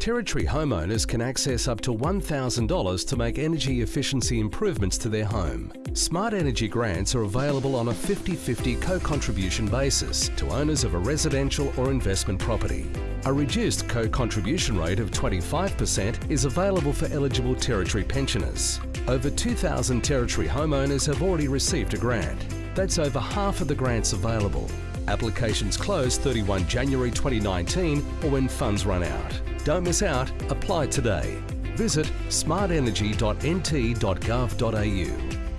Territory homeowners can access up to $1,000 to make energy efficiency improvements to their home. Smart Energy grants are available on a 50 50 co contribution basis to owners of a residential or investment property. A reduced co contribution rate of 25% is available for eligible Territory pensioners. Over 2,000 Territory homeowners have already received a grant. That's over half of the grants available. Applications close 31 January 2019 or when funds run out. Don't miss out, apply today. Visit smartenergy.nt.gov.au.